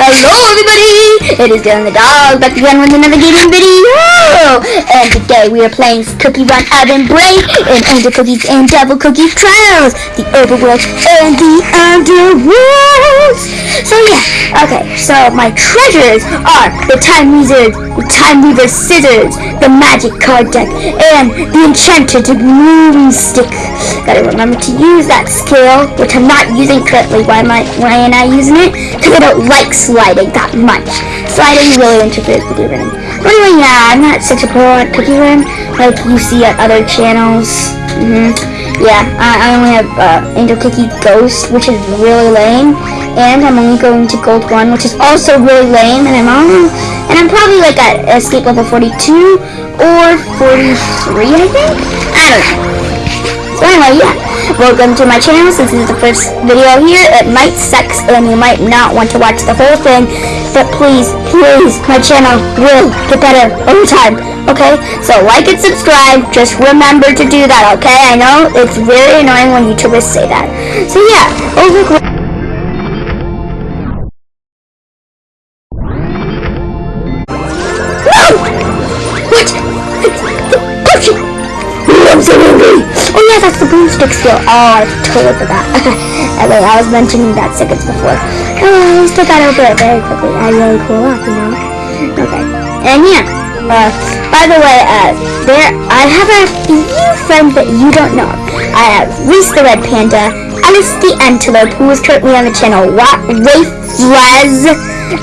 Hello everybody! It is Dylan the dog back again with another gaming video! And today we are playing Cookie Run Oven Break in Angel Cookies and Devil Cookies Trials! The Overworld and the Underworlds! So yeah, okay, so my treasures are the Time Wizard, the Time Weaver Scissors, the Magic Card Deck, and the Enchanted Moonstick. Gotta remember to use that skill, which I'm not using currently. Why am I, why am I using it? Because I don't like sliding that much. Sliding really interferes with your running. But anyway, yeah, I'm not such a pro at run like you see at other channels. Mm -hmm. Yeah, I, I only have uh, Angel Cookie Ghost, which is really lame, and I'm only going to Gold 1, which is also really lame, and I'm on, and I'm probably like at Escape level 42 or 43, I think? I don't know. So anyway, yeah. Welcome to my channel. Since this is the first video here, it might suck and you might not want to watch the whole thing. But please, please, my channel will get better over time. Okay? So like and subscribe. Just remember to do that, okay? I know it's very annoying when YouTubers say that. So yeah, over that's the boomstick skill. Oh, I totally forgot. anyway, I was mentioning that seconds before. Oh, I still got over it very quickly. I really cool you know? Okay. And yeah, uh, by the way, uh, there, I have a few friends that you don't know. I have Reese the Red Panda, Alice the Antelope, who is currently on the channel, Rafe Rez,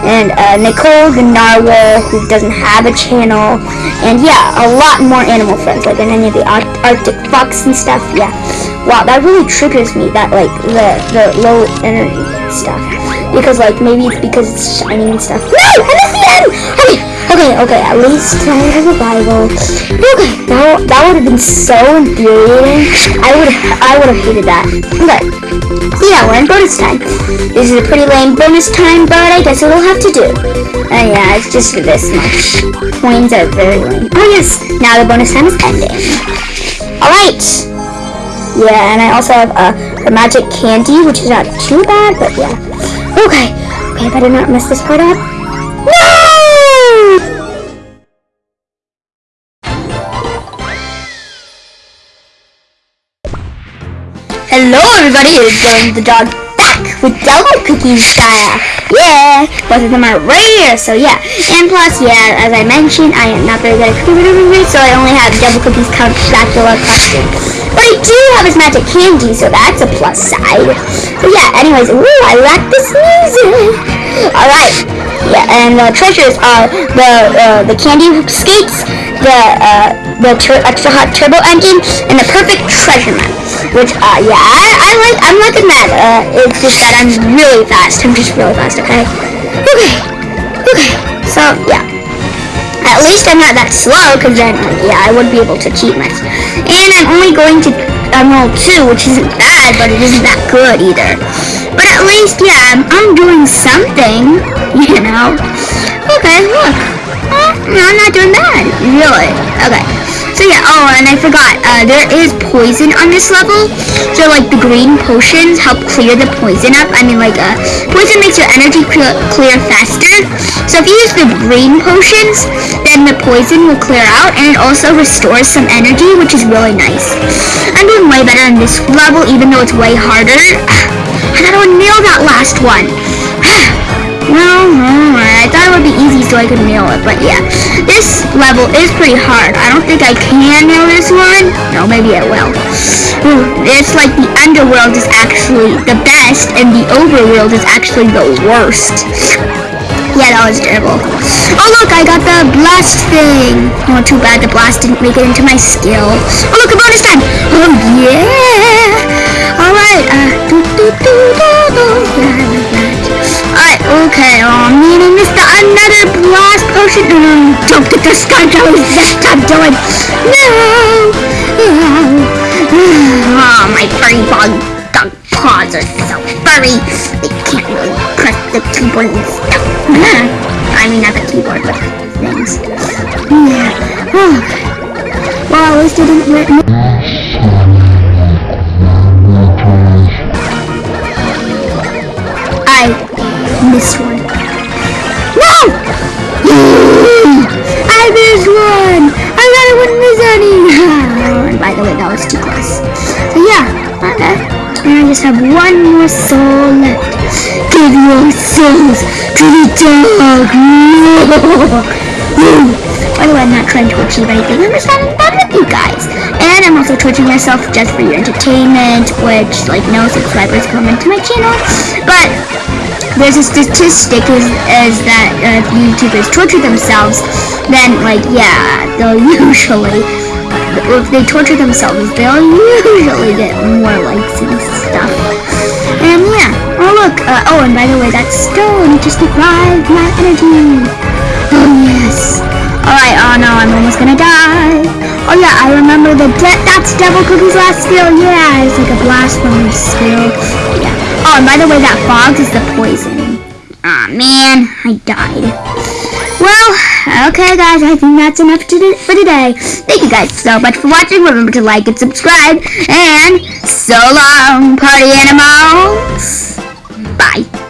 and uh, Nicole the Narwhal, who doesn't have a channel, and yeah, a lot more animal friends, like in any of the Arctic Fox and stuff, yeah. Wow, that really triggers me, that, like, the, the low energy stuff. Because, like, maybe it's because it's shining and stuff. No! I missed the end! Okay, okay, at least I have a Bible. Okay, that, that would have been so infuriating. I would I would have hated that. Okay. So yeah, we're in bonus time. This is a pretty lame bonus time, but I guess it'll have to do. Uh, yeah, it's just this much. Coins are very lame. Oh yes, now the bonus time is ending. Alright! Yeah, and I also have uh, the magic candy, which is not too bad, but yeah. Okay, okay, I better not mess this part up. Everybody, it's Dylan the dog back with Devil Cookies style. Yeah, both of them are rare, so yeah. And plus, yeah, as I mentioned, I am not very good at cookie reviews, so I only have Devil Cookies Count Dracula costume. But I do have his magic candy, so that's a plus side. But yeah, anyways, ooh, I like this music. Alright, yeah, and the treasures are the uh, the candy skates, the uh, the extra hot turbo engine, and the perfect treasure map. Which, uh, yeah, I, I like, I'm liking that. Uh, it's just that I'm really fast. I'm just really fast, okay? Okay. Okay. So, yeah. At least I'm not that slow, because then, yeah, I would be able to cheat myself. And I'm only going to Emerald 2, which isn't bad, but it isn't that good either. But at least, yeah, I'm, I'm doing something, you know? Okay, look. Eh, no, I'm not doing bad. Really. Okay. So yeah, oh, and I forgot, uh, there is poison on this level. So like the green potions help clear the poison up. I mean like, uh, poison makes your energy clear, clear faster. So if you use the green potions, then the poison will clear out and it also restores some energy, which is really nice. I'm doing way better on this level, even though it's way harder. I thought I nail that last one. Well, I thought it would be easy so I could nail it, but yeah. This level is pretty hard. I don't think I can nail this one. No, maybe I will. It's like the underworld is actually the best, and the overworld is actually the worst. Yeah, that was terrible. Oh, look, I got the blast thing. Oh, too bad the blast didn't make it into my skill. Oh, look, a bonus time. Oh, yeah. All right. Uh, doo -doo -doo Alright, okay, oh, me and missed another blast potion. Mm, don't get the sky jellies this time, Dylan. No! Oh, my furry bug dog paws are so furry. They can't really press the keyboard and stuff. I mean, not the keyboard, but things. Yeah. Oh. Well, at least it didn't hurt me. Just have one more soul left. Give your souls to the dog! No. By the way, I'm not trying to achieve anything. I'm just having fun with you guys. And I'm also torturing myself just for your entertainment, which, like, no subscribers come into my channel. But there's a statistic is, is that uh, if YouTubers torture themselves, then, like, yeah, they'll usually, they torture themselves, they'll usually get more likes and stuff. And yeah, oh look, uh, oh, and by the way, that stone just deprived my energy. Oh yes. Alright, oh no, I'm almost gonna die. Oh yeah, I remember the that's Devil Cookie's last skill. Yeah, it's like a blast from blasphemy skill. Yeah. Oh, and by the way, that fog is the poison. Aw, oh, man, I died. Well, okay guys, I think that's enough for today. Thank you guys so much for watching. Remember to like and subscribe. And so long, party animals. Bye.